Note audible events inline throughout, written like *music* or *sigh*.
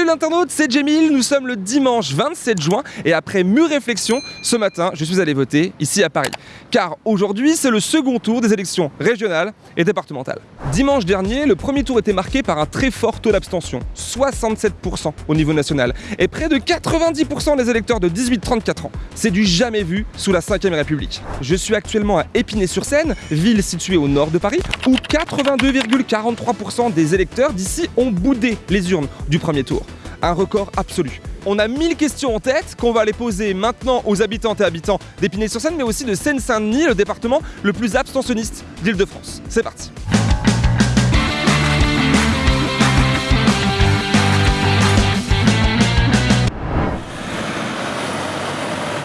Salut l'internaute, c'est Jamil, nous sommes le dimanche 27 juin et après mûre réflexion, ce matin, je suis allé voter ici à Paris. Car aujourd'hui, c'est le second tour des élections régionales et départementales. Dimanche dernier, le premier tour était marqué par un très fort taux d'abstention, 67% au niveau national, et près de 90% des électeurs de 18-34 ans. C'est du jamais vu sous la 5ème République. Je suis actuellement à Épinay-sur-Seine, ville située au nord de Paris, où 82,43% des électeurs d'ici ont boudé les urnes du premier tour. Un record absolu. On a 1000 questions en tête qu'on va aller poser maintenant aux habitantes et habitants d'Épinay-sur-Seine, mais aussi de Seine-Saint-Denis, le département le plus abstentionniste d'Île-de-France. C'est parti.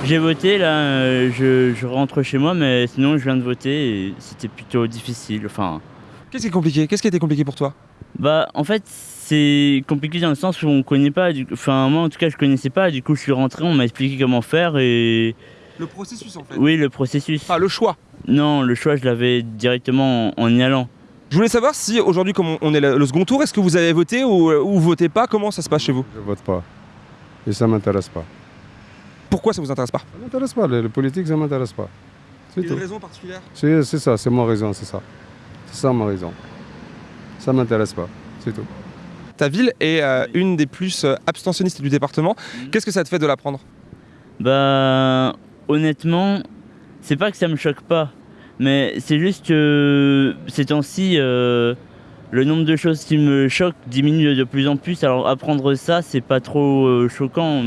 J'ai voté là, euh, je, rentre chez moi, mais sinon je viens de voter et c'était plutôt difficile. Qu'est-ce qui est compliqué? Qu'est-ce qui a été compliqué pour toi? Bah en fait c'est compliqué dans le sens où on connaît pas. du- Enfin moi en tout cas je connaissais pas. Du coup je suis rentré, on m'a expliqué comment faire et Le processus en fait. oui le processus. Ah, le choix. Non le choix je l'avais directement en, en y allant. Je voulais savoir si aujourd'hui, comme on- est le second tour, est-ce que vous avez voté ou, ou vous votez pas? Comment ça se passe chez vous? Je vote pas. Et ça m'intéresse pas. Pourquoi ça vous intéresse pas? Ça m'intéresse pas, le, le politique, ça m'intéresse pas. C'est tout. raison particulière? C'est c'est ça, c'est ma raison, c'est ça. Ça ma raison. Ça m'intéresse pas, c'est tout. Ta ville est euh, une des plus euh, abstentionnistes du département. Mhm. Qu'est-ce que ça te fait de l'apprendre Bah honnêtement c'est pas que ça me choque pas, mais c'est juste que ces temps-ci euh, le nombre de choses qui me choquent diminue de plus en plus. Alors apprendre ça c'est pas trop euh, choquant.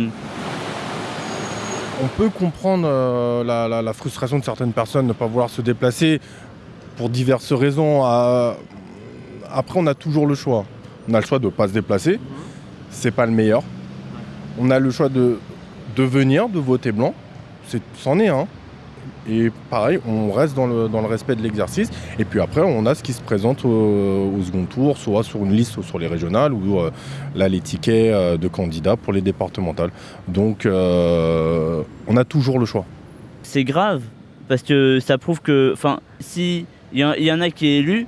On peut comprendre euh, la, la- la frustration de certaines personnes de ne pas vouloir se déplacer pour diverses raisons. Après, on a toujours le choix. On a le choix de ne pas se déplacer. C'est pas le meilleur. On a le choix de, de venir, de voter blanc. C'en est un. Et pareil, on reste dans le, dans le respect de l'exercice. Et puis après, on a ce qui se présente au, second tour, soit sur une liste ou sur les régionales, ou euh, là, les tickets euh, de candidats pour les départementales. Donc, euh, on a toujours le choix. c'est grave parce que ça prouve que, enfin, si il y, en- il y en a qui est élu,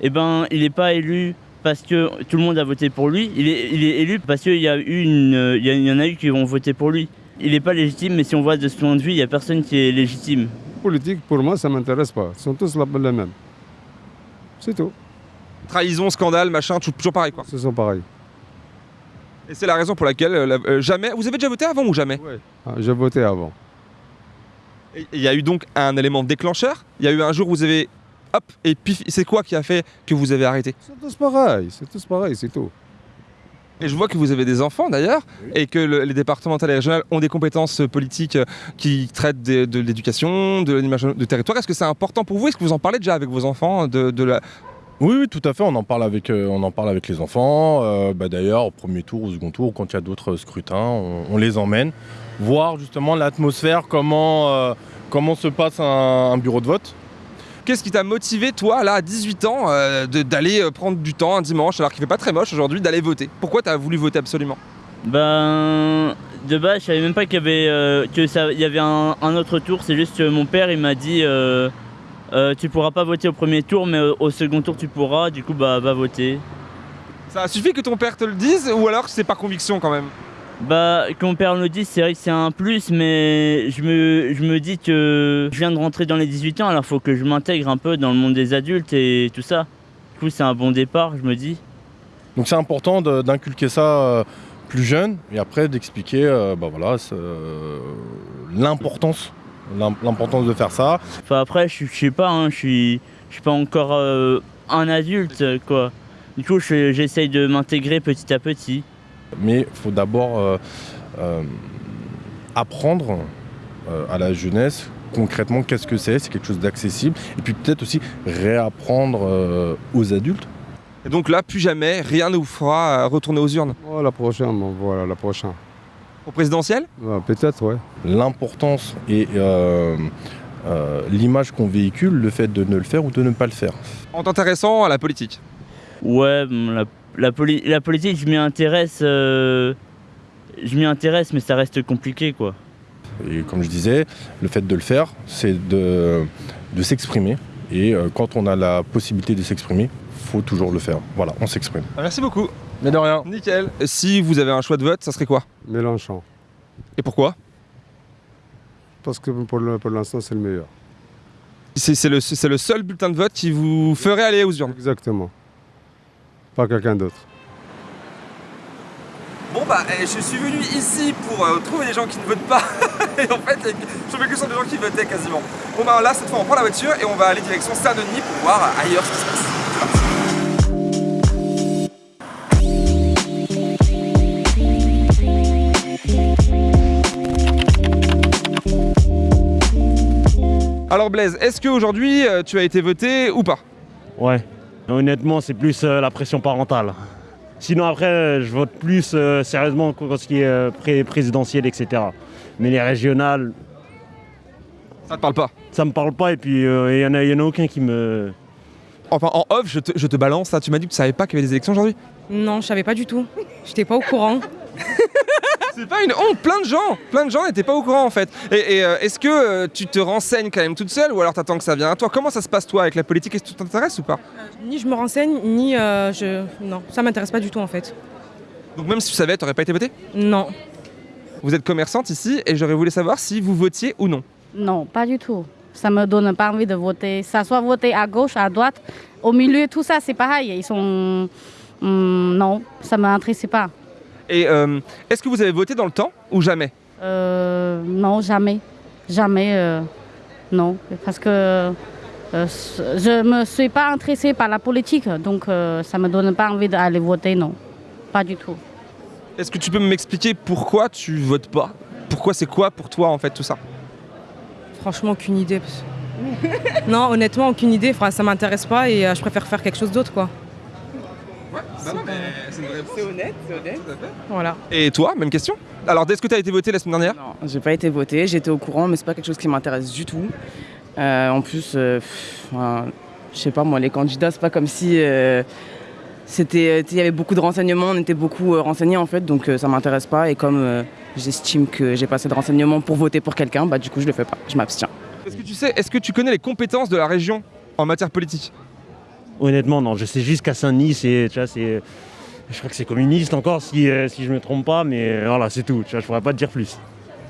eh ben, il n'est pas élu parce que tout le monde a voté pour lui. Il est, il est élu parce qu'il y a eu une, il y, en a eu qui ont voté pour lui. Il n'est pas légitime, mais si on voit de ce point de vue, il n'y a personne qui est légitime. Politique, pour moi, ça m'intéresse pas. Ils sont tous la- les mêmes. C'est tout. Trahison, scandale, machin, tout- toujours pareil quoi. Ce sont pareils. Et c'est la raison pour laquelle euh, la- euh, jamais. Vous avez déjà voté avant ou jamais? Ah, J'ai voté avant. Et Il y a eu donc un élément déclencheur? Il y a eu un jour où vous avez. Hop, et puis c'est quoi qui a fait que vous avez arrêté C'est tous pareils, c'est tous pareils, c'est tout. Et je vois que vous avez des enfants d'ailleurs, et que le- les départementales et régionales ont des compétences euh, politiques euh, qui traitent des- de, l'éducation, de l'animation de territoire. Est-ce que c'est important pour vous? Est-ce que vous en parlez déjà avec vos enfants de, de la... Oui, oui, tout à fait. On en parle avec, euh, on en parle avec les enfants. Euh, bah, D'ailleurs, au premier tour, au second tour, quand il y a d'autres scrutins, on, on les emmène voir justement l'atmosphère, comment, euh, comment se passe un, un bureau de vote. Qu'est-ce qui t'a motivé, toi, là, à 18 ans, euh, d'aller euh, prendre du temps un dimanche, alors qu'il fait pas très moche aujourd'hui, d'aller voter? Pourquoi t'as voulu voter absolument? Ben, de base, je savais même pas qu'il y avait, euh, que ça, il y avait un, un autre tour. C'est juste que mon père, il m'a dit, euh, euh, tu pourras pas voter au premier tour, mais au, au second tour, tu pourras. Du coup, bah, va voter. Ça a suffi que ton père te le dise, ou alors c'est par conviction quand même? Bah, que mon père le dise, c'est vrai que c'est un plus, mais je me, je me dis que je viens de rentrer dans les 18 ans, alors faut que je m'intègre un peu dans le monde des adultes et tout ça. Du coup, c'est un bon départ, je me dis. Donc c'est important d'inculquer ça euh, plus jeune et après d'expliquer euh, bah, voilà, euh, l'importance l'im- l'importance de faire ça. Enfin, après, je, je sais pas, hein, je suis, je suis pas encore un adulte, quoi. Du coup, je- j'essaye de m'intégrer petit à petit. Mais il faut d'abord euh, euh, apprendre euh, à la jeunesse concrètement qu'est-ce que c'est, c'est quelque chose d'accessible. Et puis peut-être aussi réapprendre euh, aux adultes. Et donc là, plus jamais, rien ne vous fera retourner aux urnes. Oh, la prochaine, bon, voilà, la prochaine. Au présidentiel? Ouais, Peut-être, ouais. L'importance et euh, euh, l'image qu'on véhicule, le fait de ne le faire ou de ne pas le faire. En t'intéressant à la politique? Ouais, la, la, poli- la politique, je m'y intéresse. euh, je m'y intéresse, mais ça reste compliqué, quoi. Et comme je disais, le fait de le faire, c'est de, de s'exprimer. Et euh, quand on a la possibilité de s'exprimer, faut toujours le faire. Voilà, on s'exprime. Merci beaucoup. Mais de rien. Nickel. Si vous avez un choix de vote, ça serait quoi? Mélenchon. Et pourquoi? Parce que pour l'instant, c'est le meilleur. C'est le, c'est le seul bulletin de vote qui vous ferait aller aux urnes. Exactement. Pas quelqu'un d'autre. Bon bah, eh, je suis venu ici pour euh, trouver des gens qui ne votent pas. *laughs* et en fait, je tombé que sur des gens qui votaient quasiment. Bon bah là, cette fois, on prend la voiture et on va aller direction Saint-Denis pour voir ailleurs ce qui se passe. Alors Blaise, est-ce qu'aujourd'hui euh, tu as été voté ou pas? Ouais. Honnêtement, c'est plus euh, la pression parentale. Sinon, après, euh, je vote plus euh, sérieusement pour ce qui est euh, pré- présidentiel, etc. Mais les régionales, Ça te parle pas? ça me parle pas. Et puis, euh, il y en a, il y en a aucun qui me. Enfin, en off, je te, je te balance ça. Tu m'as dit que tu savais pas qu'il y avait des élections aujourd'hui? Non, je savais pas du tout. J'étais pas au courant. *laughs* C'est pas une honte, plein de gens, plein de gens n'étaient pas au courant en fait. Et, et, euh, est-ce que euh, tu te renseignes quand même toute seule ou alors t'attends que ça vienne à toi? Comment ça se passe toi avec la politique? Est-ce que tu t'intéresses ou pas? Ni je me renseigne, ni euh, je. Non, ça m'intéresse pas du tout en fait. Donc même si tu savais, t'aurais pas été voté Non. Vous êtes commerçante ici et j'aurais voulu savoir si vous votiez ou non. Non, pas du tout. Ça me donne pas envie de voter. Ça soit voter à gauche, à droite, au milieu, tout ça, c'est pareil. Ils sont. Hum, non, ça m'intéresse pas. Et euh, est-ce que vous avez voté dans le temps ou jamais Euh, non, jamais. Jamais. euh, non. Parce que euh, je me suis pas intéressée par la politique. Donc, euh, ça me donne pas envie d'aller voter, non. Pas du tout. Est-ce que tu peux m'expliquer pourquoi tu votes pas? Pourquoi c'est quoi pour toi en fait tout ça? Franchement, aucune idée. *laughs* non, honnêtement, aucune idée. Enfin, ça m'intéresse pas et euh, je préfère faire quelque chose d'autre quoi. C'est honnête, c'est honnête. Voilà. Et toi, même question? Alors, est-ce que tu as été voté la semaine dernière? Non, j'ai pas été votée, j'étais au courant, mais c'est pas quelque chose qui m'intéresse du tout. Euh, en plus, euh, pff, enfin, je sais pas moi, les candidats, c'est pas comme si euh, c'était, il y avait beaucoup de renseignements, on était beaucoup euh, renseignés en fait, donc euh, ça m'intéresse pas. Et comme euh, j'estime que j'ai pas assez de renseignements pour voter pour quelqu'un, bah du coup je le fais pas, je m'abstiens. Est-ce que tu sais, est-ce que tu connais les compétences de la région en matière politique? Honnêtement, non. Je sais juste qu'à Saint-Denis, c'est. Je crois que c'est communiste encore, si, euh, si je me trompe pas, mais euh, voilà, c'est tout. Je pourrais pas te dire plus.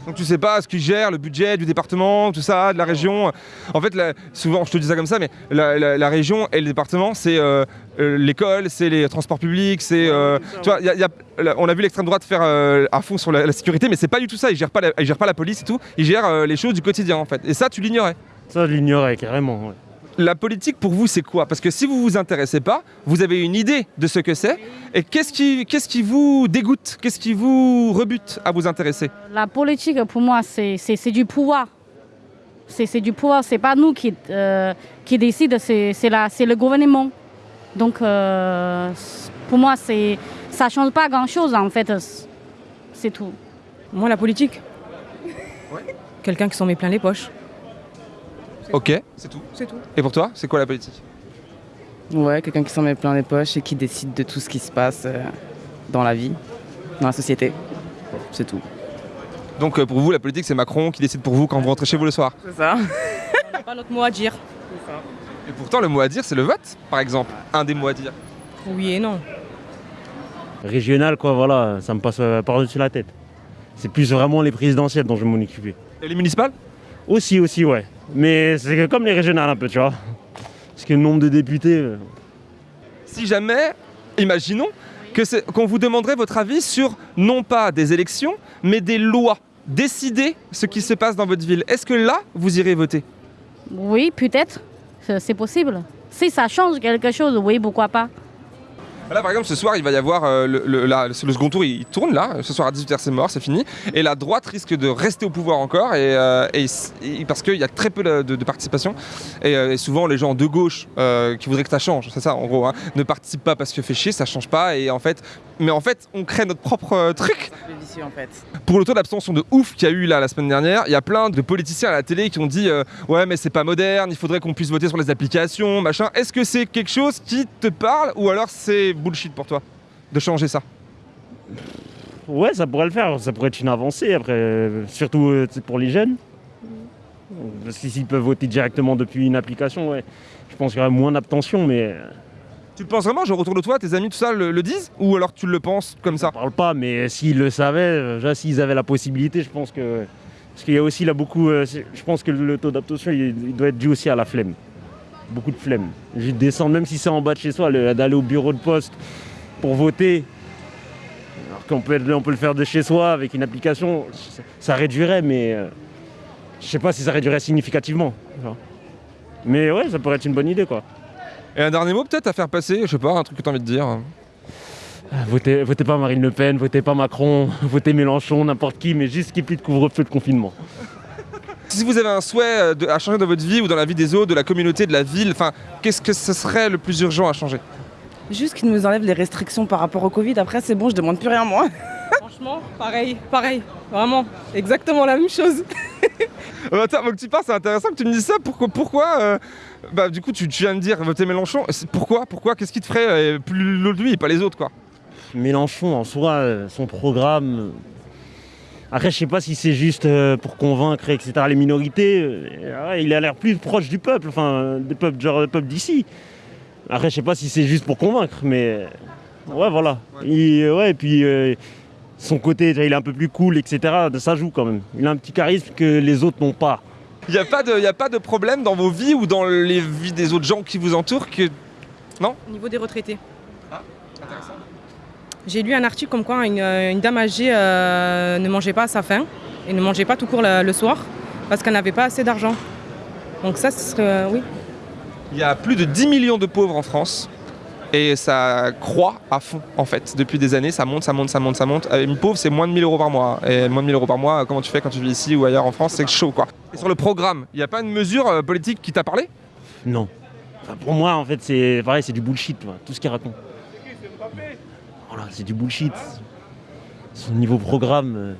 Donc tu sais pas ce qui gère le budget du département, tout ça, de la région? En fait, la- souvent, je te dis ça comme ça, mais la, la- la région et le département, c'est euh, euh, l'école, c'est les transports publics, c'est... euh, tu vois, il y a- il y a- là, on a vu l'extrême droite faire à fond sur la, sécurité, mais c'est pas du tout ça. Ils gèrent pas la, ils gèrent pas la police et tout. Ils gèrent les choses du quotidien, en fait. Et ça, tu l'ignorais. Ça, je l'ignorais carrément. ouais. La politique, pour vous, c'est quoi? Parce que si vous vous intéressez pas, vous avez une idée de ce que c'est. Et qu'est-ce qui, qu'est-ce qui vous dégoûte? Qu'est-ce qui vous rebute à vous intéresser? La politique, pour moi, c'est c'est- c'est du pouvoir. C'est c'est du pouvoir. C'est pas nous qui, euh, qui décident, c'est c'est la- c'est le gouvernement. Donc, euh, pour moi, c'est ça change pas grand-chose, en fait. C'est tout. Moi, la politique. Quelqu'un qui s'en met plein les poches. Ok, c'est tout. C'est tout. Et pour toi, c'est quoi la politique? Ouais, quelqu'un qui s'en met plein les poches et qui décide de tout ce qui se passe euh, dans la vie, dans la société. C'est tout. Donc euh, pour vous, la politique, c'est Macron qui décide pour vous quand vous rentrez chez vous le soir? C'est ça. On n'a pas notre mot à dire. Et pourtant, le mot à dire, c'est le vote, par exemple. Un des mots à dire. Oui et non. Régional, quoi, voilà, ça me passe euh, par-dessus la tête. C'est plus vraiment les présidentielles dont je vais m'en occuper. Et les municipales? Aussi, aussi, ouais. Mais c'est comme les régionales un peu, tu vois. Parce que le nombre de députés. euh, Si jamais, imaginons, que c'est- qu'on vous demanderait votre avis sur non pas des élections, mais des lois. Décider ce qui se passe dans votre ville. Est-ce que là, vous irez voter? Oui, peut-être. C'est c'est possible. Si ça change quelque chose, oui, pourquoi pas. Là, par exemple, ce soir, il va y avoir euh, le, le- la- le second tour, il, il tourne là. Ce soir à 18h, c'est mort, c'est fini. Et la droite risque de rester au pouvoir encore, et, euh, et s- et parce qu'il y a très peu de, participation. Et, euh, et souvent, les gens de gauche euh, qui voudraient que ça change, c'est ça en gros, hein, ne participent pas parce que fait chier, ça change pas. Et en fait, mais en fait, on crée notre propre truc. Vicieux en fait. Pour le taux d'abstention de ouf qu'il y a eu là la semaine dernière, il y a plein de politiciens à la télé qui ont dit ouais mais c'est pas moderne, il faudrait qu'on puisse voter sur les applications, machin. Est-ce que c'est quelque chose qui te parle ou alors c'est bullshit pour toi de changer ça Ouais, ça pourrait le faire. Ça pourrait être une avancée, après, surtout euh, pour les jeunes. Parce que s'ils peuvent voter directement depuis une application, ouais. Je pense qu'il y aurait moins d'abstention, mais. euh, Tu le penses vraiment Genre autour de toi, tes amis, tout ça le, le disent? Ou alors tu le penses comme ça? Je parle pas, mais s'ils le savaient, euh, déjà s'ils avaient la possibilité, je pense que. Parce qu'il y a aussi là beaucoup. je pense que le taux d'abstention, il, il doit être dû aussi à la flemme. Beaucoup de flemme. Juste descendre, même si c'est en bas de chez soi, le- d'aller au bureau de poste pour voter. Alors qu'on peut, être- on peut le faire de chez soi avec une application, ça, réduirait, mais. euh, je sais pas si ça réduirait significativement. Mais ouais, ça pourrait être une bonne idée quoi. Et un dernier mot peut-être à faire passer, je sais pas, un truc que t'as envie de dire Ah, Votez, votez pas Marine Le Pen, votez pas Macron, *laughs* votez Mélenchon, n'importe qui, mais juste ait plus de couvre-feu de confinement. Si vous avez un souhait euh, de- à changer dans votre vie ou dans la vie des autres, de la communauté, de la ville, enfin, qu'est-ce que ce serait le plus urgent à changer? Juste qu'ils nous enlèvent les restrictions par rapport au Covid. Après, c'est bon, je demande plus rien moi. *laughs* Franchement, pareil, pareil. Vraiment, exactement la même chose. Euh, *laughs* Attends, avant que tu parles, c'est intéressant que tu me dises ça. Pourquoi, pourquoi euh, Bah, du coup, tu, tu viens de dire voter Mélenchon. C'est- Pourquoi Pourquoi Qu'est-ce qui te ferait euh, plus l'autre lui et pas les autres, quoi? Mélenchon, en soi, euh, son programme. Euh, Après, je sais pas si c'est juste euh, pour convaincre, etc., les minorités. euh, il a l'air plus proche du peuple, enfin, des peuples, genre le peuple d'ici. Après, je sais pas si c'est juste pour convaincre, mais. Ouais, voilà. Il- ouais, et puis. euh, son côté, il est un peu plus cool, etc. Ça joue quand même. Il a un petit charisme que les autres n'ont pas. Il n'y a, pas de- y a pas de problème dans vos vies ou dans les vies des autres gens qui vous entourent que. Au niveau des retraités. J'ai lu un article comme quoi une, euh, une dame âgée euh, ne mangeait pas à sa faim et ne mangeait pas tout court le, le soir parce qu'elle n'avait pas assez d'argent. Donc ça, ce serait... euh, oui. Il y a plus de 10 millions de pauvres en France. Et ça croît à fond, en fait. Depuis des années, ça monte, ça monte, ça monte, ça monte. Une pauvre, c'est moins de 1000 euros par mois. Et moins de 1000 euros par mois, comment tu fais quand tu vis ici ou ailleurs en France? C'est chaud, quoi. Et sur le programme, il n'y a pas une mesure politique qui t'a parlé? Non. Enfin, pour moi, en fait, c'est pareil, c'est du bullshit, tout ce qu'il raconte. Voilà, c'est du bullshit. Son niveau programme. euh,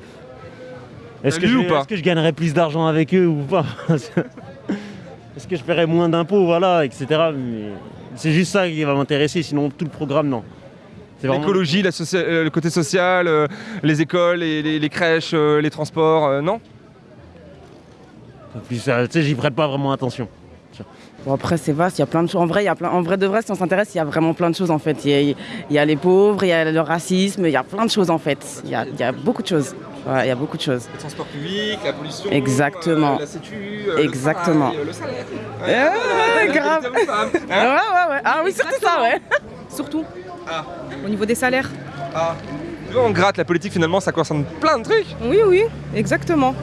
Est-ce que, je, que gagnerais plus d'argent avec eux ou pas *laughs* Est-ce que je paierais moins d'impôts, voilà, etc. C'est juste ça qui va m'intéresser, sinon tout le programme, non. Vraiment- L'écologie, euh, le côté social, euh, les écoles, les, les- les crèches, euh, les transports, non? Tu sais, j'y prête pas vraiment attention. Bon, après, c'est vaste, il y a plein de choses. En vrai, il y a plein... en vrai de vrai, si on s'intéresse, il y a vraiment plein de choses en fait. Il y a, il y a les pauvres, il y a le racisme, il y a plein de choses en fait. Il y a, il y a beaucoup de choses. Ouais, il y a beaucoup de choses. Les transports publics, la pollution, Exactement. euh, la sécu, Exactement. le, travail, euh, le salaire. Ouais, Ouais, grave. Ouais, ouais, ouais. Ah oui, surtout ça, ouais. Surtout Ah. au niveau des salaires. Ah. Tu vois, on gratte la politique finalement, ça concerne plein de trucs. Oui, oui, exactement.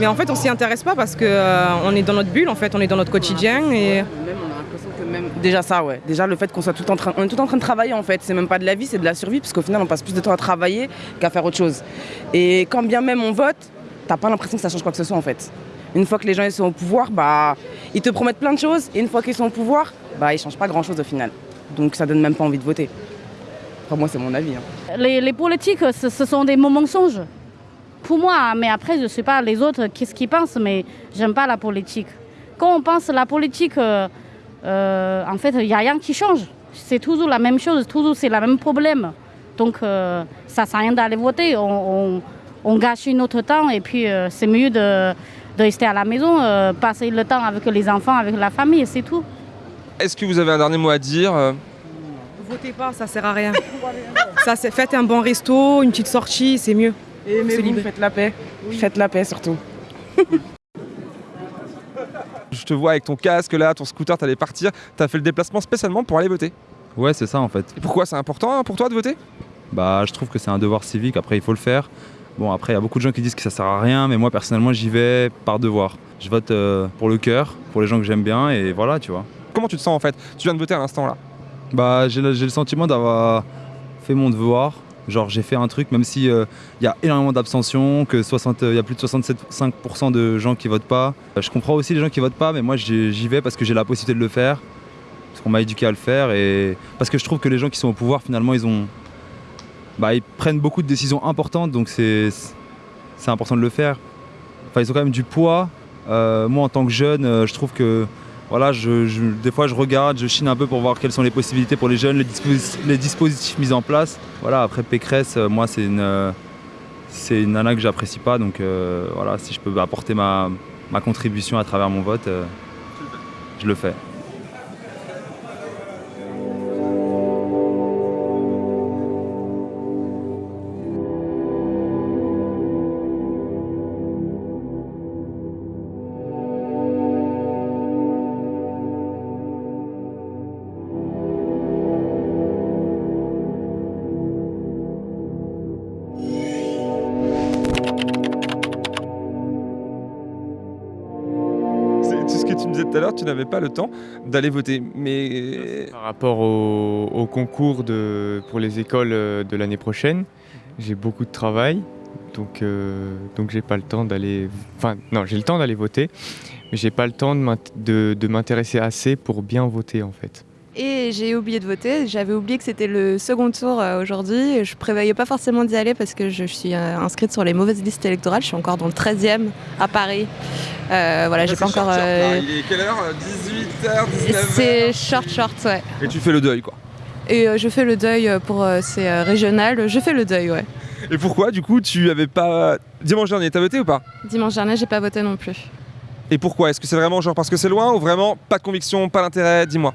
Mais en fait, on s'y intéresse pas parce que euh, on est dans notre bulle, en fait, on est dans notre quotidien et Même, on a l'impression que même... Déjà ça, ouais. Déjà le fait qu'on soit tout en train... On est tout en train de travailler en fait. C'est même pas de la vie, c'est de la survie parce qu'au final, on passe plus de temps à travailler qu'à faire autre chose. Et quand bien même on vote, t'as pas l'impression que ça change quoi que ce soit en fait. Une fois que les gens ils sont au pouvoir, bah, ils te promettent plein de choses. Et une fois qu'ils sont au pouvoir, bah, ils changent pas grand chose au final. Donc ça donne même pas envie de voter. Enfin, moi, c'est mon avis. hein. Les, les politiques, ce, ce sont des mensonges. Pour moi, hein, mais après, je ne sais pas les autres, qu'est-ce qu'ils pensent, mais j'aime pas la politique. Quand on pense la politique, euh, euh, en fait, il n'y a rien qui change. C'est toujours la même chose, toujours c'est le même problème. Donc, euh, ça ne sert à rien d'aller voter. On, on- on gâche notre temps et puis euh, c'est mieux de, de rester à la maison, euh, passer le temps avec les enfants, avec la famille, c'est tout. Est-ce que vous avez un dernier mot à dire votez pas, ça sert à rien. ça, c'est faites un bon resto, une petite sortie, c'est mieux. Et mais vous, faites la paix. Faites la paix surtout. *laughs* Je te vois avec ton casque là, ton scooter, t'allais partir. T'as fait le déplacement spécialement pour aller voter. Ouais, c'est ça en fait. Et pourquoi c'est important hein, pour toi de voter? Bah, je trouve que c'est un devoir civique, après il faut le faire. Bon, après, il y a beaucoup de gens qui disent que ça sert à rien, mais moi personnellement, j'y vais par devoir. Je vote euh, pour le cœur, pour les gens que j'aime bien, et voilà, tu vois. Comment tu te sens en fait? Tu viens de voter à l'instant là? Bah, j'ai le, j'ai le sentiment d'avoir fait mon devoir. Genre, j'ai fait un truc, même si euh, il y a énormément d'abstention, que 60, il y a plus de 67,5% de gens qui votent pas. Euh, Je comprends aussi les gens qui votent pas, mais moi j'y vais parce que j'ai la possibilité de le faire, parce qu'on m'a éduqué à le faire, et parce que je trouve que les gens qui sont au pouvoir, finalement, ils ont, bah, ils prennent beaucoup de décisions importantes, donc c'est important de le faire. Enfin, ils ont quand même du poids. Euh, moi, en tant que jeune, euh, je trouve que voilà, des fois je regarde, je chine un peu pour voir quelles sont les possibilités pour les jeunes, les, disposi- les dispositifs mis en place. Voilà, après Pécresse, euh, moi c'est une, euh, une nana que j'apprécie pas, donc euh, voilà, si je peux apporter ma, ma contribution à travers mon vote, je le fais. Tout à l'heure, tu n'avais pas le temps d'aller voter. Mais Par rapport au, concours de, pour les écoles euh, de l'année prochaine, j'ai beaucoup de travail, donc, euh, donc j'ai pas le temps d'aller. Enfin, non, j'ai le temps d'aller voter, mais j'ai pas le temps de m'intéresser assez pour bien voter en fait. Et j'ai oublié de voter. J'avais oublié que c'était le second tour euh, aujourd'hui. Je prévoyais pas forcément d'y aller parce que je suis euh, inscrite sur les mauvaises listes électorales. Je suis encore dans le 13e à Paris. Euh, voilà, j'ai pas encore. euh, Il est quelle heure? 18h, C'est short, short, ouais. Et tu fais le deuil, quoi. Et euh, je fais le deuil pour ces régionales. Je fais le deuil, ouais. Et pourquoi, du coup, tu avais pas. Dimanche dernier, t'as voté ou pas? Dimanche dernier, j'ai pas voté non plus. Et pourquoi? Est-ce que c'est vraiment genre parce que c'est loin ou vraiment pas de conviction, pas d'intérêt? Dis-moi.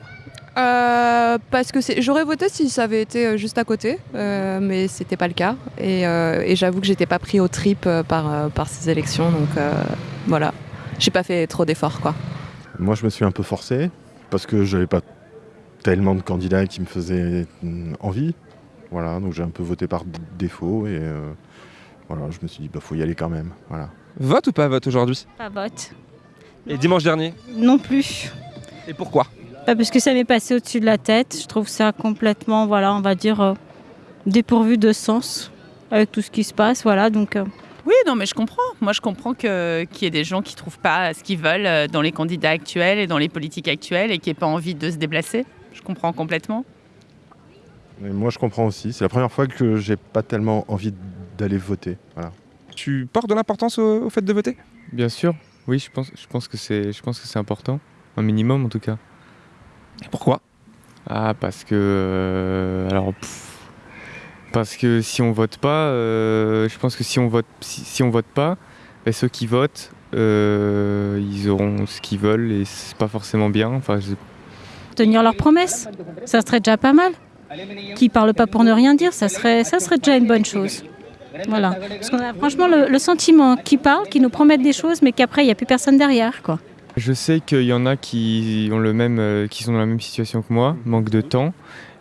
Euh, parce que c'est- j'aurais voté si ça avait été euh, juste à côté, euh, mais c'était pas le cas. Et, euh, et j'avoue que j'étais pas pris au trip par, par ces élections, donc euh, voilà. J'ai pas fait trop d'efforts, quoi. Moi, je me suis un peu forcé parce que j'avais pas tellement de candidats qui me faisaient mm, envie. Voilà, donc j'ai un peu voté par défaut et euh, voilà, je me suis dit, bah faut y aller quand même. Voilà. Vote ou pas vote aujourd'hui? Pas vote. Et dimanche dernier? Non plus. Et pourquoi? Parce que ça m'est passé au-dessus de la tête. Je trouve ça complètement, voilà, on va dire, euh, dépourvu de sens avec tout ce qui se passe. Voilà, donc. euh, Oui, non, mais je comprends. Moi, je comprends que- qu'il y ait des gens qui ne trouvent pas ce qu'ils veulent euh, dans les candidats actuels et dans les politiques actuelles et qui n'aient pas envie de se déplacer. Je comprends complètement. Et moi, je comprends aussi. C'est la première fois que j'ai pas tellement envie d'aller voter. Voilà. Tu portes de l'importance au, au fait de voter? Bien sûr, oui, je pense, je pense que c'est, je pense que c'est important, un minimum en tout cas. Et pourquoi? Ah, parce que, euh, alors, pff, parce que si on vote pas, euh, je pense que si on vote, si, si on vote pas, ben, ceux qui votent, euh, ils auront ce qu'ils veulent et c'est pas forcément bien. Enfin, je- tenir leurs promesses, ça serait déjà pas mal. Qui parlent pas pour ne rien dire, ça serait, ça serait déjà une bonne chose. Voilà. Parce qu'on a franchement le, le sentiment qu'ils parlent, qu'ils nous promettent des choses, mais qu'après, il n'y a plus personne derrière. Quoi. Je sais qu'il y en a qui ont le même, euh, qui sont dans la même situation que moi, manque de temps.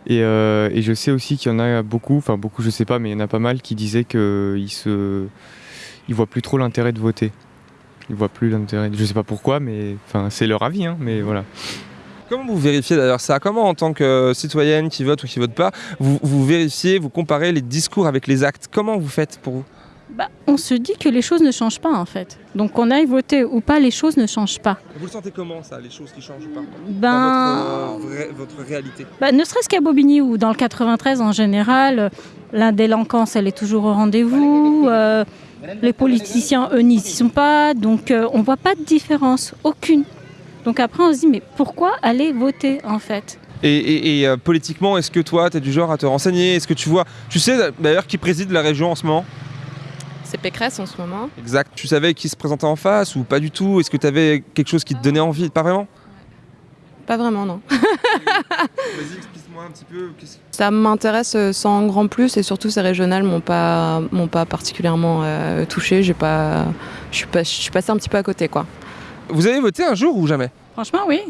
Et, euh, et je sais aussi qu'il y en a beaucoup, enfin beaucoup, je sais pas, mais il y en a pas mal qui disaient qu'ils se, ils voient plus trop l'intérêt de voter. Ils voient plus l'intérêt. Je sais pas pourquoi, mais enfin c'est leur avis, hein, mais voilà. Comment vous vérifiez d'ailleurs ça? Comment en tant que citoyenne qui vote ou qui vote pas, vous, vous vérifiez, vous comparez les discours avec les actes? Comment vous faites pour vous? Bah, on se dit que les choses ne changent pas en fait. Donc qu'on aille voter ou pas, les choses ne changent pas. Vous le sentez comment ça, les choses qui changent ou pas Ben- Dans votre, euh, votre réalité? Bah, ne serait-ce qu'à Bobigny ou dans le 93 en général, la délinquance elle est toujours au rendez-vous. euh, les politiciens eux n'y sont pas, donc euh, on voit pas de différence, aucune. Donc après on se dit mais pourquoi aller voter en fait? Et, et- et, euh, politiquement, est-ce que toi, tu es du genre à te renseigner? Est-ce que tu vois Tu sais d'ailleurs qui préside la région en ce moment? C'est Pécresse en ce moment. Exact. Tu savais qui se présentait en face ou pas du tout? Est-ce que tu avais quelque chose qui te donnait envie? Pas vraiment? Pas vraiment, non. *laughs* Vas-y, explique-moi un petit peu. Ça m'intéresse euh, sans grand plus et surtout ces régionales m'ont pas m'ont pas particulièrement euh, touché. J'ai pas, je suis pas, je suis passée un petit peu à côté, quoi. Vous avez voté un jour ou jamais? Franchement oui.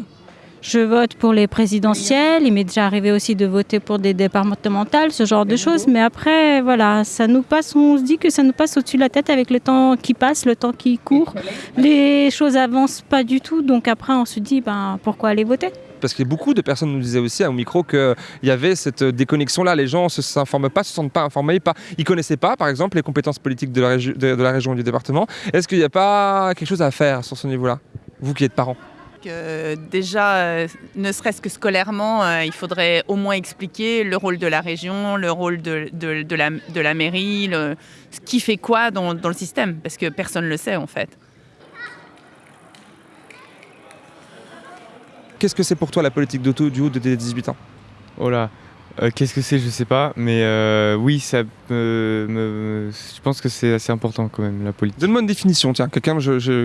Je vote pour les présidentielles, il m'est déjà arrivé aussi de voter pour des départementales, ce genre de choses, mais après voilà, ça nous passe, on se dit que ça nous passe au-dessus de la tête avec le temps qui passe, le temps qui court. Les choses avancent pas du tout, donc après on se dit ben pourquoi aller voter? Parce que beaucoup de personnes nous disaient aussi au micro qu'il y avait cette déconnexion-là. Les gens ne s'informent pas, ne se sentent pas informés, ils ne connaissaient pas, par exemple, les compétences politiques de la, de la région et du département. Est-ce qu'il n'y a pas quelque chose à faire sur ce niveau-là Vous qui êtes parents? Que déjà, euh, ne serait-ce que scolairement, euh, il faudrait au moins expliquer le rôle de la région, le rôle de, de- de la, de la mairie, le- ce qui fait quoi dans, dans le système, parce que personne ne le sait en fait. Qu'est-ce que c'est pour toi la politique d'auto du haut de tes 18 ans? Oh là, euh, qu'est-ce que c'est Je sais pas, mais euh, oui, ça me, me- je pense que c'est assez important quand même la politique. Donne-moi une définition, tiens. Quelqu'un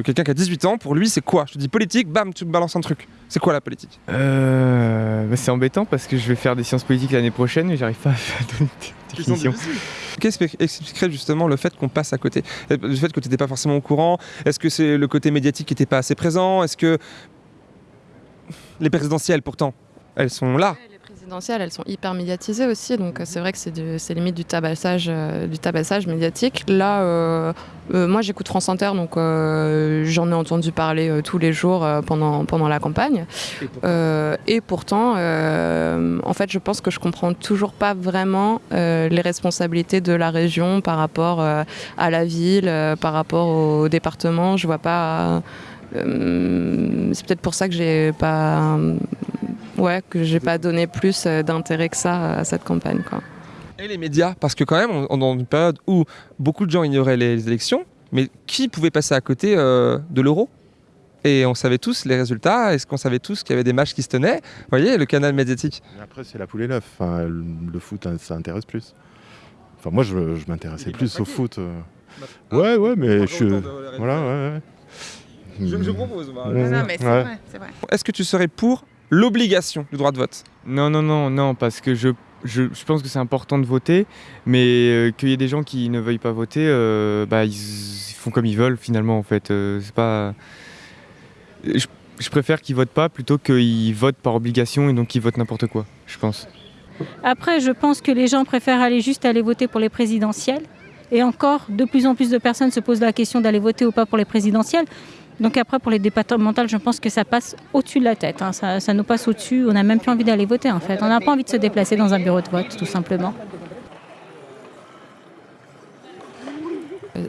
quelqu'un qui a 18 ans, pour lui, c'est quoi? Je te dis politique, bam, tu me balances un truc. C'est quoi la politique? Euh, bah, c'est embêtant parce que je vais faire des sciences politiques l'année prochaine, mais j'arrive pas à donner de définition. Qu'est-ce qui expliquerait justement le fait qu'on passe à côté? Le fait que tu n'étais pas forcément au courant? Est-ce que c'est le côté médiatique qui n'était pas assez présent? Est-ce que les présidentielles, pourtant, elles sont là? Elles sont hyper médiatisées aussi, donc euh, c'est vrai que c'est limite du tabassage, euh, du tabassage médiatique. Là, euh, euh, moi j'écoute France Inter, donc j'en ai entendu parler tous les jours pendant, pendant la campagne. Et pourtant, en fait, je pense que je comprends toujours pas vraiment les responsabilités de la région par rapport à la ville, par rapport au département. Je vois pas. c'est peut-être pour ça que j'ai pas. Ouais, que j'ai pas donné plus euh, d'intérêt que ça à cette campagne. Quoi. Et les médias, parce que quand même, on on est dans une période où beaucoup de gens ignoraient les, les élections, mais qui pouvait passer à côté euh, de l'euro? Et on savait tous les résultats, est-ce qu'on savait tous qu'il y avait des matchs qui se tenaient? Vous voyez, le canal médiatique. Après, c'est la poule et l'œuf. Enfin, le le foot, hein, ça intéresse plus. Enfin, moi, je, je m'intéressais plus au foot. euh. Ouais, ouais, mais je suis. Voilà, ouais, ouais. Je- je propose, Mmh. moi. Non, non, mais c'est Ouais. vrai, c'est vrai. Est-ce que tu serais pour l'obligation du droit de vote Non, non, non, non, parce que je, je, je pense que c'est important de voter, mais euh, qu'il y ait des gens qui ne veuillent pas voter, euh, bah, ils, ils font comme ils veulent finalement en fait. Euh, c'est pas. Je, je préfère qu'ils votent pas plutôt qu'ils votent par obligation et donc qu'ils votent n'importe quoi, je pense. Après, je pense que les gens préfèrent aller juste aller voter pour les présidentielles. Et encore, de plus en plus de personnes se posent la question d'aller voter ou pas pour les présidentielles. Donc après, pour les départementales, je pense que ça passe au-dessus de la tête. hein. Ça, ça nous passe au-dessus. On n'a même plus envie d'aller voter, en fait. On n'a pas envie de se déplacer dans un bureau de vote, tout simplement.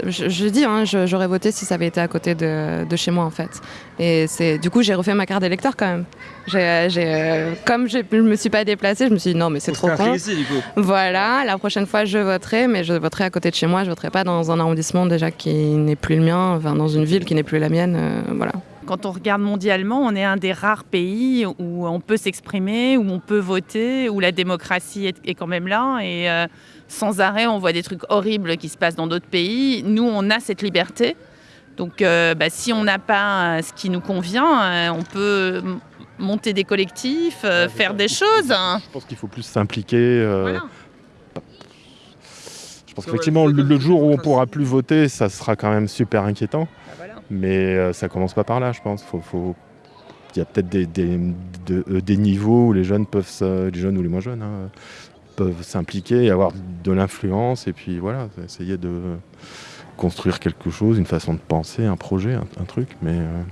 Je, je dis, hein, j'aurais voté si ça avait été à côté de, de chez moi en fait. Et c'est du coup j'ai refait ma carte d'électeur quand même. J'ai, j'ai, euh, comme je me suis pas déplacée, je me suis dit non mais c'est trop con. ici, du coup. Voilà, la prochaine fois je voterai, mais je voterai à côté de chez moi. Je voterai pas dans un arrondissement déjà qui n'est plus le mien, enfin dans une ville qui n'est plus la mienne. euh, voilà. Quand on regarde mondialement, on est un des rares pays où on peut s'exprimer, où on peut voter, où la démocratie est, est quand même là. Et euh, sans arrêt, on voit des trucs horribles qui se passent dans d'autres pays. Nous, on a cette liberté. Donc, euh, bah, si on n'a pas euh, ce qui nous convient, euh, on peut monter des collectifs, euh, faire des choses. hein. Je pense qu'il faut plus s'impliquer. euh, Je pense qu'effectivement, le, le jour où on pourra plus voter, ça sera quand même super inquiétant. Mais euh, ça commence pas par là, je pense. Faut, faut- Il y a peut-être des, des, de- euh, des niveaux où les jeunes peuvent, se- les jeunes ou les moins jeunes, hein, peuvent s'impliquer et avoir de l'influence. Et puis voilà, essayer de construire quelque chose, une façon de penser, un projet, un, un truc. Mais euh,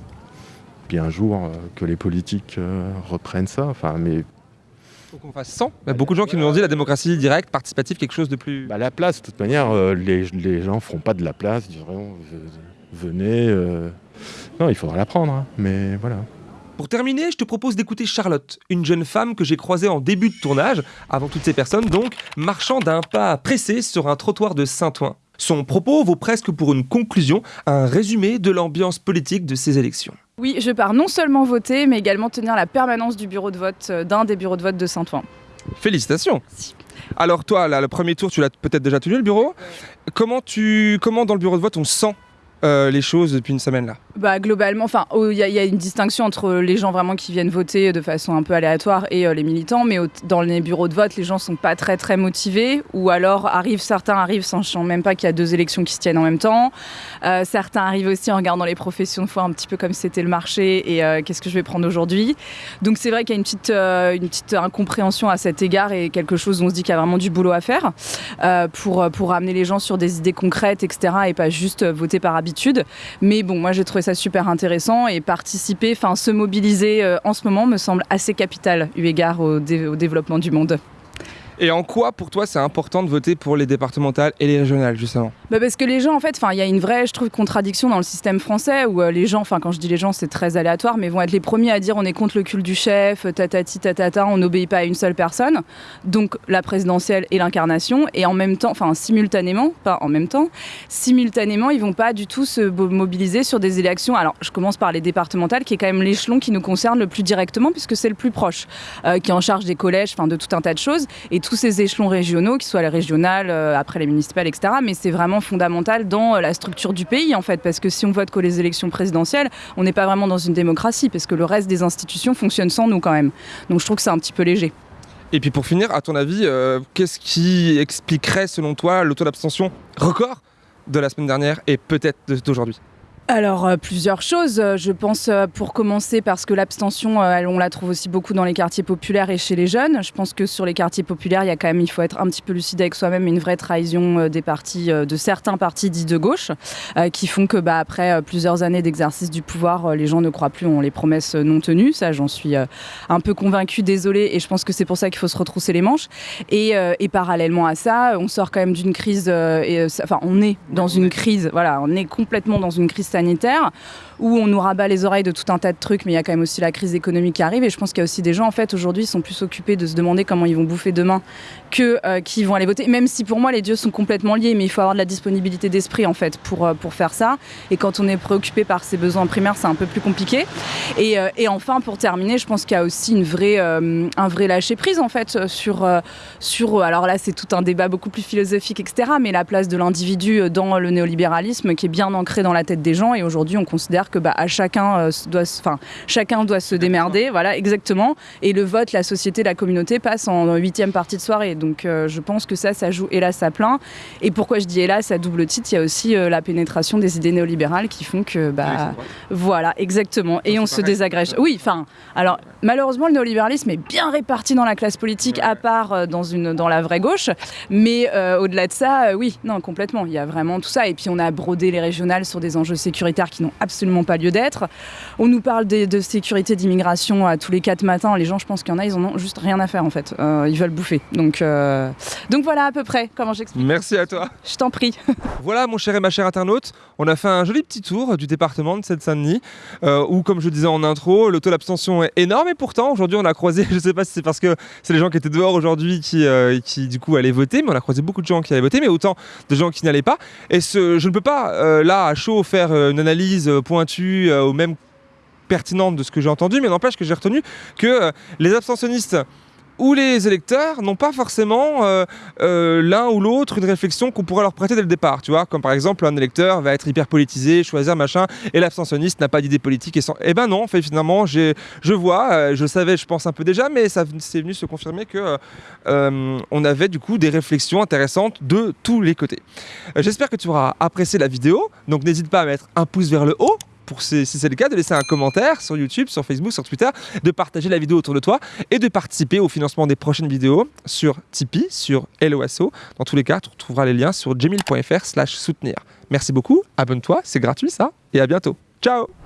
puis un jour euh, que les politiques euh, reprennent ça. Enfin, mais Faut qu'on fasse 100. Il y a beaucoup de gens qui nous ont dit la démocratie directe, participative, quelque chose de plus. Bah, la place, de toute manière, euh, les, les gens feront pas de la place, ils diront venez. euh. Non, il faudra la prendre, hein, mais voilà. Pour terminer, je te propose d'écouter Charlotte, une jeune femme que j'ai croisée en début de tournage, avant toutes ces personnes donc, marchant d'un pas pressé sur un trottoir de Saint-Ouen. Son propos vaut presque pour une conclusion, un résumé de l'ambiance politique de ces élections. Oui, je pars non seulement voter, mais également tenir la permanence du bureau de vote euh, d'un des bureaux de vote de Saint-Ouen. Félicitations Alors toi, là, le premier tour, tu l'as peut-être déjà tenu le bureau? Comment, tu, comment dans le bureau de vote on sent? Euh, les choses depuis une semaine là Bah, globalement, enfin, oh, il y, a- une distinction entre les gens vraiment qui viennent voter de façon un peu aléatoire et euh, les militants, mais dans les bureaux de vote, les gens sont pas très très motivés, ou alors arrivent, certains arrivent sans sachant même pas qu'il y a deux élections qui se tiennent en même temps. Euh, certains arrivent aussi en regardant les professions de foi un petit peu comme c'était le marché et qu'est-ce que je vais prendre aujourd'hui. Donc c'est vrai qu'il y a une petite, une petite incompréhension à cet égard et quelque chose où on se dit qu'il y a vraiment du boulot à faire pour, pour amener les gens sur des idées concrètes, etc. et pas juste voter par habitude. Mais bon, moi j'ai trouvé ça super intéressant et participer, enfin se mobiliser euh, en ce moment me semble assez capital eu égard au, dé- au développement du monde. Et en quoi pour toi c'est important de voter pour les départementales et les régionales justement? Bah parce que les gens, en fait, il y a une vraie, je trouve, contradiction dans le système français où euh, les gens, enfin, quand je dis les gens, c'est très aléatoire, mais vont être les premiers à dire on est contre le culte du chef, tatati, tatata, on n'obéit pas à une seule personne. Donc la présidentielle et l'incarnation, et en même temps, enfin, simultanément, pas en même temps, simultanément, ils vont pas du tout se mobiliser sur des élections. Alors, je commence par les départementales, qui est quand même l'échelon qui nous concerne le plus directement, puisque c'est le plus proche, euh, qui est en charge des collèges, enfin, de tout un tas de choses, et tous ces échelons régionaux, qui soient les régionales, euh, après les municipales, etc. Mais c'est vraiment fondamental dans euh, la structure du pays, en fait, parce que si on vote que les élections présidentielles, on n'est pas vraiment dans une démocratie, parce que le reste des institutions fonctionnent sans nous quand même. Donc je trouve que c'est un petit peu léger. Et puis pour finir, à ton avis, euh, qu'est-ce qui expliquerait selon toi le taux d'abstention record de la semaine dernière et peut-être d'aujourd'hui? Alors, euh, plusieurs choses. Euh, Je pense, euh, pour commencer, parce que l'abstention, euh, on la trouve aussi beaucoup dans les quartiers populaires et chez les jeunes. Je pense que sur les quartiers populaires, il y a quand même, il faut être un petit peu lucide avec soi-même, une vraie trahison des partis, de certains partis dits de gauche, qui font que, bah, après plusieurs années d'exercice du pouvoir, les gens ne croient plus en les promesses non tenues. Ça, j'en suis un peu convaincue, désolée, et je pense que c'est pour ça qu'il faut se retrousser les manches. Et, et parallèlement à ça, on sort quand même d'une crise, et, enfin, on est dans une crise, voilà, on est complètement dans une crise sanitaire où on nous rabat les oreilles de tout un tas de trucs, mais il y a quand même aussi la crise économique qui arrive. Et je pense qu'il y a aussi des gens, en fait, aujourd'hui, sont plus occupés de se demander comment ils vont bouffer demain que euh, qui vont aller voter. Même si pour moi, les dieux sont complètement liés, mais il faut avoir de la disponibilité d'esprit, en fait, pour, euh, pour faire ça. Et quand on est préoccupé par ses besoins primaires, c'est un peu plus compliqué. Et, euh, et enfin, pour terminer, je pense qu'il y a aussi une vraie, un vrai lâcher prise, en fait, sur, sur. Alors là, c'est tout un débat beaucoup plus philosophique, etc. Mais la place de l'individu dans le néolibéralisme qui est bien ancré dans la tête des gens. Et aujourd'hui, on considère que bah, à chacun, euh, doit, enfin, chacun doit se démerder. Voilà, exactement. Et le vote, la société, la communauté passe en huitième partie de soirée. Donc euh, je pense que ça, ça joue hélas à plein. Et pourquoi je dis hélas à double titre, il y a aussi euh, la pénétration des idées néolibérales qui font que. Bah, voilà, exactement. Et on se désagrège. Oui, enfin, alors malheureusement, le néolibéralisme est bien réparti dans la classe politique, à part dans, une, dans la vraie gauche. Mais au-delà de ça, oui, non, complètement. Il y a vraiment tout ça. Et puis on a brodé les régionales sur des enjeux sécuritaires qui n'ont absolument pas lieu d'être. On nous parle de sécurité d'immigration à tous les quatre matins. Les gens, je pense qu'il y en a, ils en ont juste rien à faire en fait. Euh, ils veulent bouffer. Donc, euh, donc voilà à peu près comment j'explique. Merci à toi. Je t'en prie. *laughs* Voilà, mon cher et ma chère internaute, on a fait un joli petit tour du département de Seine-Saint-Denis, euh, où, comme je disais en intro, le taux d'abstention est énorme. Et pourtant, aujourd'hui, on a croisé, *laughs* je ne sais pas si c'est parce que c'est les gens qui étaient dehors aujourd'hui qui, euh, qui, du coup, allaient voter, mais on a croisé beaucoup de gens qui allaient voter, mais autant de gens qui n'allaient pas. Et ce, je ne peux pas, euh, là, à chaud, faire euh, une analyse euh, pointue euh, ou même pertinente de ce que j'ai entendu, mais n'empêche que j'ai retenu que euh, les abstentionnistes ou les électeurs n'ont pas forcément euh, euh, l'un ou l'autre une réflexion qu'on pourrait leur prêter dès le départ, tu vois, comme par exemple un électeur va être hyper politisé, choisir machin, et l'abstentionniste n'a pas d'idée politique et. Eh ben non, fait, finalement, je vois, euh, je savais, je pense un peu déjà, mais ça c'est venu se confirmer que on avait du coup des réflexions intéressantes de tous les côtés. J'espère que tu auras apprécié la vidéo, donc n'hésite pas à mettre un pouce vers le haut si c'est le cas, de laisser un commentaire sur YouTube, sur Facebook, sur Twitter, de partager la vidéo autour de toi et de participer au financement des prochaines vidéos sur Tipeee, sur LOSO. Dans tous les cas, tu retrouveras les liens sur jamil.fr slash soutenir. Merci beaucoup, abonne-toi, c'est gratuit ça, et à bientôt. Ciao